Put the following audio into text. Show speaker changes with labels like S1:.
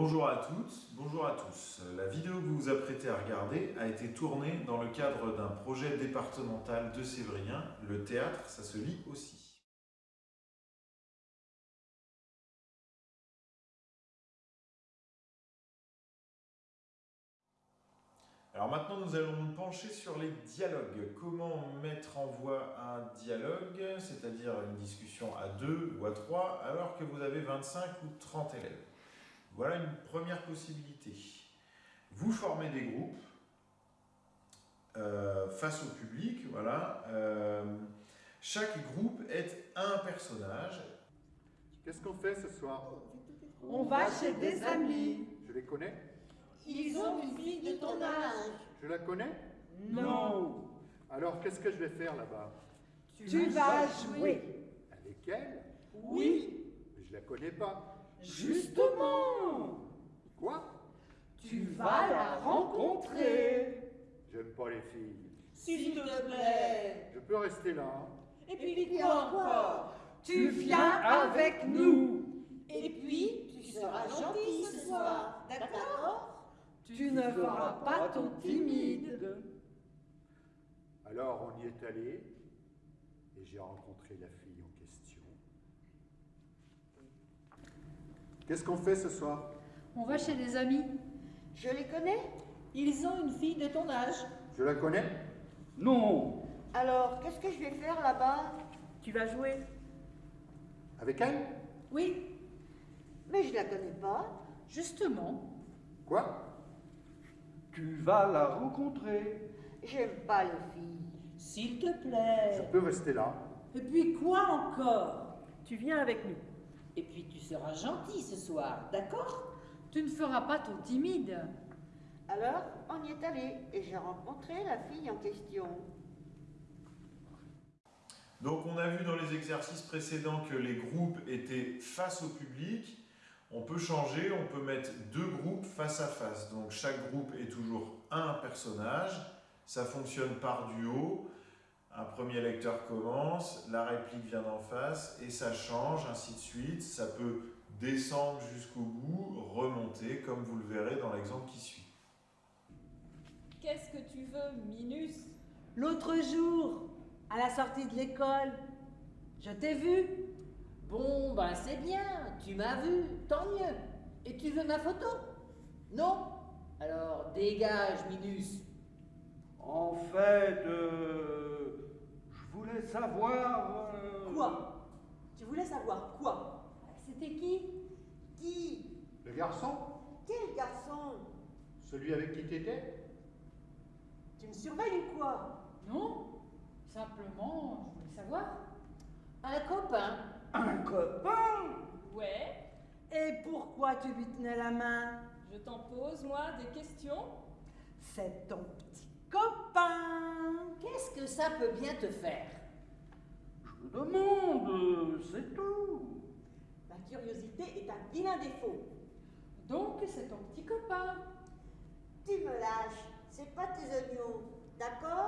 S1: Bonjour à toutes, bonjour à tous. La vidéo que vous vous apprêtez à regarder a été tournée dans le cadre d'un projet départemental de Sévrien. Le théâtre, ça se lit aussi. Alors maintenant, nous allons nous pencher sur les dialogues. Comment mettre en voix un dialogue, c'est-à-dire une discussion à deux ou à trois, alors que vous avez 25 ou 30 élèves? Voilà une première possibilité. Vous formez des groupes euh, face au public, voilà. Euh, chaque groupe est un personnage.
S2: Qu'est-ce qu'on fait ce soir
S3: On va chez des amis.
S2: Je les connais
S3: Ils ont une fille de ton âge.
S2: Je la connais
S3: Non.
S2: Alors qu'est-ce que je vais faire là-bas
S3: Tu vas jouer.
S2: Avec elle
S3: Oui.
S2: Mais je la connais pas.
S3: Justement.
S2: Quoi?
S3: Tu vas la rencontrer.
S2: J'aime pas les filles.
S3: S'il te plaît.
S2: Je peux rester là hein
S3: Et puis quoi encore Tu viens avec nous. Et puis, tu seras gentil ce soir. D'accord? Tu ne feras pas ton timide.
S2: Alors on y est allé et j'ai rencontré la fille en question. Qu'est-ce qu'on fait ce soir?
S4: On va chez des amis.
S5: Je les connais?
S3: Ils ont une fille de ton âge.
S2: Je la connais?
S6: Non
S5: Alors, qu'est-ce que je vais faire là-bas?
S3: Tu vas jouer.
S2: Avec elle?
S3: Oui.
S5: Mais je la connais pas.
S4: Justement,
S2: Quoi?
S6: Tu vas la rencontrer.
S5: J'aime pas les filles.
S3: S'il te
S2: Je
S3: plaît.
S2: peux rester là
S3: Et puis quoi encore? Tu viens avec nous. Et puis tu seras gentil ce soir, d'accord?
S4: Tu ne feras pas ton timide.
S5: Alors, on y est allé et j'ai rencontré la fille en question.
S1: Donc on a vu dans les exercices précédents que les groupes étaient face au public. On peut changer, on peut mettre deux groupes face à face. Donc chaque groupe est toujours un personnage. Ça fonctionne par duo. Un premier lecteur commence, la réplique vient d'en face et ça change, ainsi de suite. Ça peut descendre jusqu'au bout, remonter, comme vous le verrez dans l'exemple qui suit.
S7: Qu'est-ce que tu veux, Minus?
S3: L'autre jour, à la sortie de l'école, je t'ai vu.
S8: Bon, ben c'est bien, tu m'as vu, tant mieux. Et tu veux ma photo? Non? Alors dégage, Minus.
S6: En fait, euh, je voulais savoir... euh,
S9: Quoi? Tu voulais savoir quoi?
S4: C'était qui?
S5: Qui?
S2: Le garçon?
S5: Quel garçon?
S2: Celui avec qui t'étais?
S9: Tu me surveilles ou quoi?
S4: Non Simplement, je voulais savoir.
S8: Un copain.
S3: Un copain?
S7: Ouais,
S3: Et pourquoi tu lui tenais la main?
S7: Je t'en pose, moi, des questions?
S3: C'est ton petit copain.
S8: Qu'est-ce que ça peut bien te faire
S6: Je me demande, c'est tout.
S9: Ma curiosité est un vilain défaut.
S4: Donc, c'est ton petit copain.
S5: Tu me lâches, c'est pas tes oignons, d'accord?